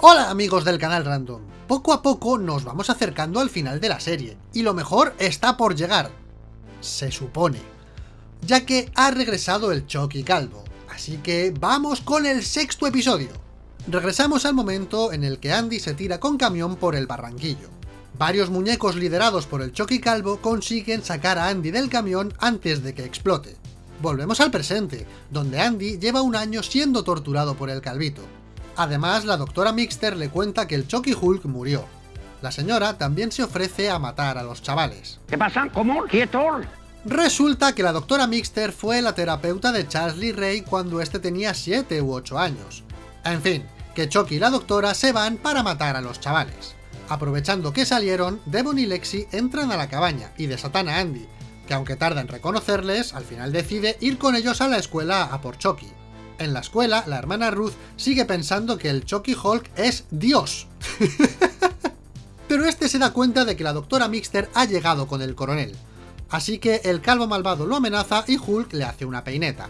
Hola amigos del canal Random, poco a poco nos vamos acercando al final de la serie, y lo mejor está por llegar. Se supone. Ya que ha regresado el Chucky Calvo, así que vamos con el sexto episodio. Regresamos al momento en el que Andy se tira con camión por el barranquillo. Varios muñecos liderados por el Chucky Calvo consiguen sacar a Andy del camión antes de que explote. Volvemos al presente, donde Andy lleva un año siendo torturado por el calvito. Además, la doctora Mixter le cuenta que el Chucky Hulk murió. La señora también se ofrece a matar a los chavales. ¿Qué pasa? ¿Cómo? ¿Quieto? Resulta que la doctora Mixter fue la terapeuta de Charles Lee Ray cuando este tenía 7 u 8 años. En fin, que Chucky y la doctora se van para matar a los chavales. Aprovechando que salieron, Devon y Lexi entran a la cabaña y desatan a Andy, que aunque tarda en reconocerles, al final decide ir con ellos a la escuela a por Chucky. En la escuela, la hermana Ruth sigue pensando que el Chucky Hulk es Dios. Pero este se da cuenta de que la doctora Mixter ha llegado con el coronel. Así que el calvo malvado lo amenaza y Hulk le hace una peineta.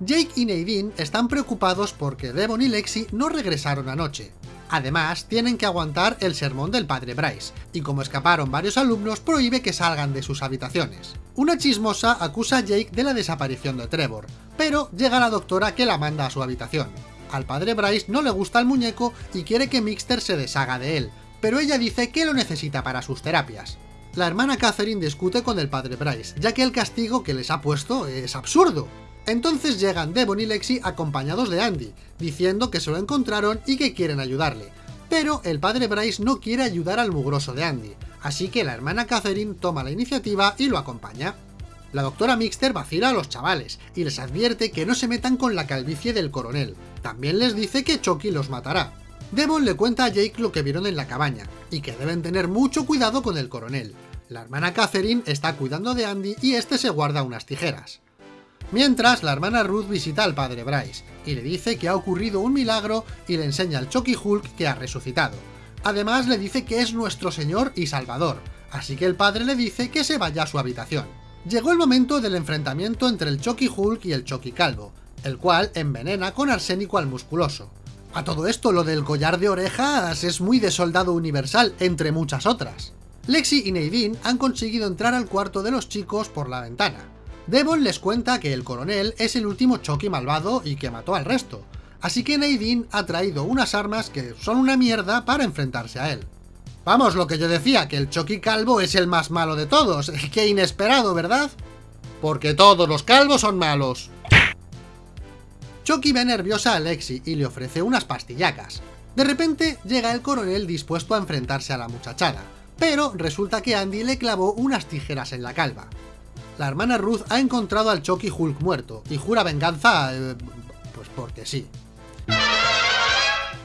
Jake y Nadine están preocupados porque Devon y Lexi no regresaron anoche. Además, tienen que aguantar el sermón del padre Bryce, y como escaparon varios alumnos, prohíbe que salgan de sus habitaciones. Una chismosa acusa a Jake de la desaparición de Trevor, pero llega la doctora que la manda a su habitación. Al padre Bryce no le gusta el muñeco y quiere que Mixter se deshaga de él, pero ella dice que lo necesita para sus terapias. La hermana Catherine discute con el padre Bryce, ya que el castigo que les ha puesto es absurdo. Entonces llegan Devon y Lexi acompañados de Andy, diciendo que se lo encontraron y que quieren ayudarle. Pero el padre Bryce no quiere ayudar al mugroso de Andy, así que la hermana Catherine toma la iniciativa y lo acompaña. La doctora Mixter vacila a los chavales y les advierte que no se metan con la calvicie del coronel. También les dice que Chucky los matará. Devon le cuenta a Jake lo que vieron en la cabaña, y que deben tener mucho cuidado con el coronel. La hermana Catherine está cuidando de Andy y este se guarda unas tijeras. Mientras, la hermana Ruth visita al padre Bryce, y le dice que ha ocurrido un milagro y le enseña al Chucky Hulk que ha resucitado. Además le dice que es nuestro Señor y Salvador, así que el padre le dice que se vaya a su habitación. Llegó el momento del enfrentamiento entre el Chucky Hulk y el Chucky Calvo, el cual envenena con arsénico al musculoso. A todo esto, lo del collar de orejas es muy de soldado universal, entre muchas otras. Lexi y Nadine han conseguido entrar al cuarto de los chicos por la ventana. Devon les cuenta que el coronel es el último Chucky malvado y que mató al resto, así que Nadine ha traído unas armas que son una mierda para enfrentarse a él. Vamos, lo que yo decía, que el Chucky calvo es el más malo de todos, qué inesperado, ¿verdad? Porque todos los calvos son malos. Chucky ve nerviosa a Lexi y le ofrece unas pastillacas. De repente llega el coronel dispuesto a enfrentarse a la muchachada, pero resulta que Andy le clavó unas tijeras en la calva. La hermana Ruth ha encontrado al Chucky Hulk muerto y jura venganza... Eh, pues porque sí.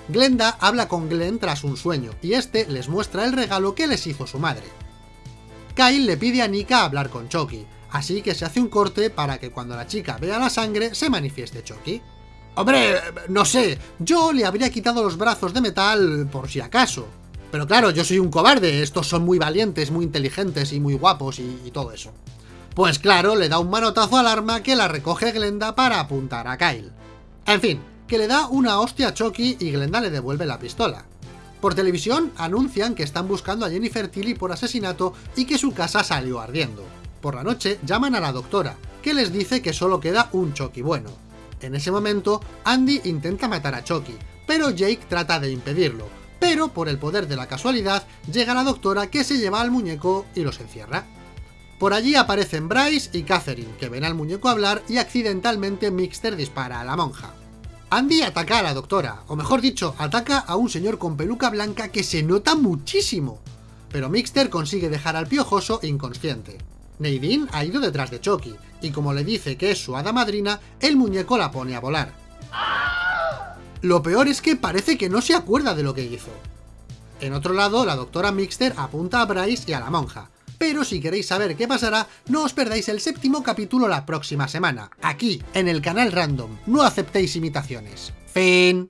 Glenda habla con Glenn tras un sueño, y este les muestra el regalo que les hizo su madre. Kyle le pide a Nika hablar con Chucky, así que se hace un corte para que cuando la chica vea la sangre se manifieste Chucky. Hombre, no sé, yo le habría quitado los brazos de metal por si acaso. Pero claro, yo soy un cobarde, estos son muy valientes, muy inteligentes y muy guapos y, y todo eso. Pues claro, le da un manotazo al arma que la recoge Glenda para apuntar a Kyle. En fin, que le da una hostia a Chucky y Glenda le devuelve la pistola. Por televisión anuncian que están buscando a Jennifer Tilly por asesinato y que su casa salió ardiendo. Por la noche llaman a la doctora, que les dice que solo queda un Chucky bueno. En ese momento, Andy intenta matar a Chucky, pero Jake trata de impedirlo, pero por el poder de la casualidad llega la doctora que se lleva al muñeco y los encierra. Por allí aparecen Bryce y Catherine, que ven al muñeco hablar y accidentalmente Mixter dispara a la monja. Andy ataca a la doctora, o mejor dicho, ataca a un señor con peluca blanca que se nota muchísimo. Pero Mixter consigue dejar al piojoso inconsciente. Nadine ha ido detrás de Chucky, y como le dice que es su hada madrina, el muñeco la pone a volar. Lo peor es que parece que no se acuerda de lo que hizo. En otro lado, la doctora Mixter apunta a Bryce y a la monja, pero si queréis saber qué pasará, no os perdáis el séptimo capítulo la próxima semana, aquí, en el canal Random. No aceptéis imitaciones. Fin.